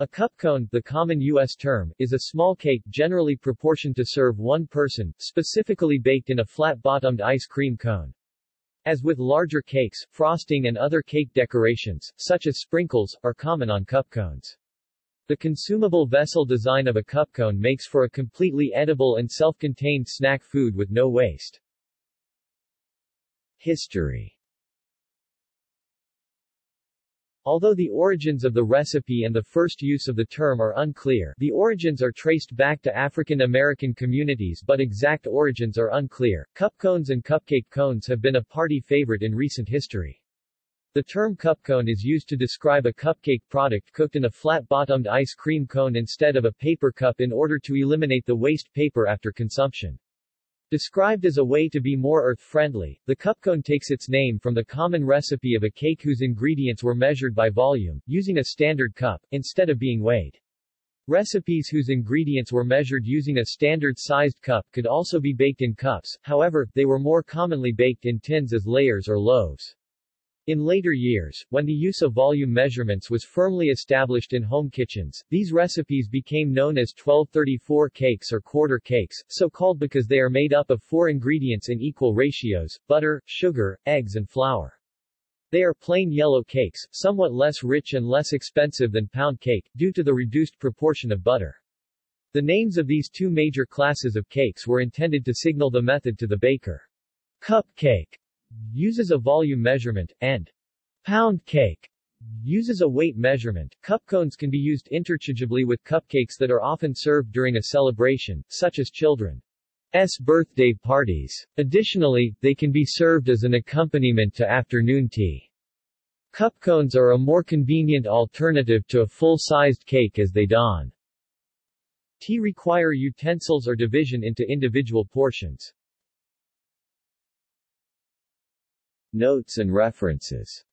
A cup cone, the common U.S. term, is a small cake generally proportioned to serve one person, specifically baked in a flat-bottomed ice cream cone. As with larger cakes, frosting and other cake decorations, such as sprinkles, are common on cup cones. The consumable vessel design of a cup cone makes for a completely edible and self-contained snack food with no waste. History Although the origins of the recipe and the first use of the term are unclear, the origins are traced back to African American communities but exact origins are unclear. Cup cones and cupcake cones have been a party favorite in recent history. The term cup cone is used to describe a cupcake product cooked in a flat-bottomed ice cream cone instead of a paper cup in order to eliminate the waste paper after consumption. Described as a way to be more earth-friendly, the cupcone takes its name from the common recipe of a cake whose ingredients were measured by volume, using a standard cup, instead of being weighed. Recipes whose ingredients were measured using a standard-sized cup could also be baked in cups, however, they were more commonly baked in tins as layers or loaves. In later years, when the use of volume measurements was firmly established in home kitchens, these recipes became known as 1234 cakes or quarter cakes, so called because they are made up of four ingredients in equal ratios, butter, sugar, eggs and flour. They are plain yellow cakes, somewhat less rich and less expensive than pound cake, due to the reduced proportion of butter. The names of these two major classes of cakes were intended to signal the method to the baker. Cupcake uses a volume measurement, and pound cake uses a weight measurement. Cup cones can be used interchangeably with cupcakes that are often served during a celebration, such as children's birthday parties. Additionally, they can be served as an accompaniment to afternoon tea. Cup cones are a more convenient alternative to a full-sized cake as they don't tea require utensils or division into individual portions. Notes and references